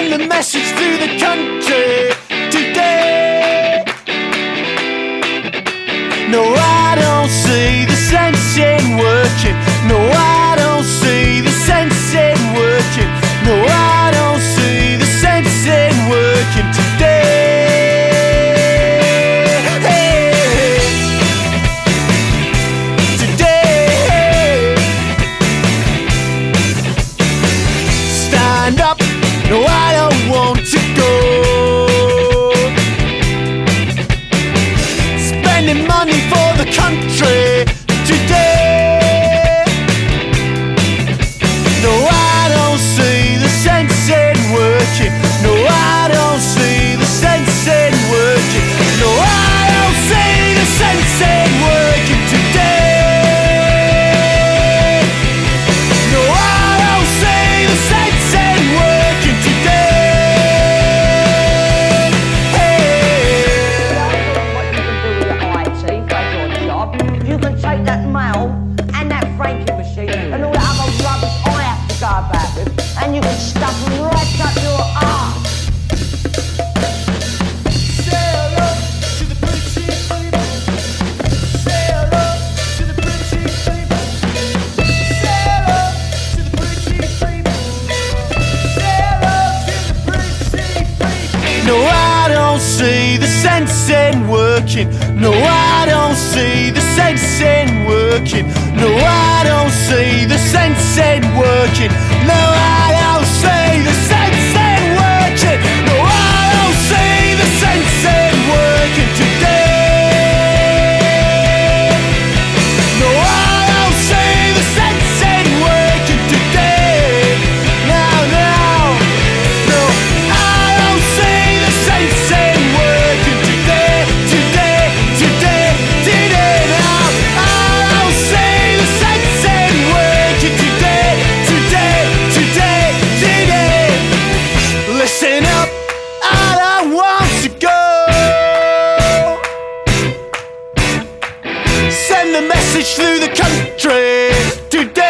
send the message through the country today. No, I don't see the sense in working. No, I spending money for the country. working. No, I don't see the sense in working. No, I don't see the sense in working. No, I don't see. trade today.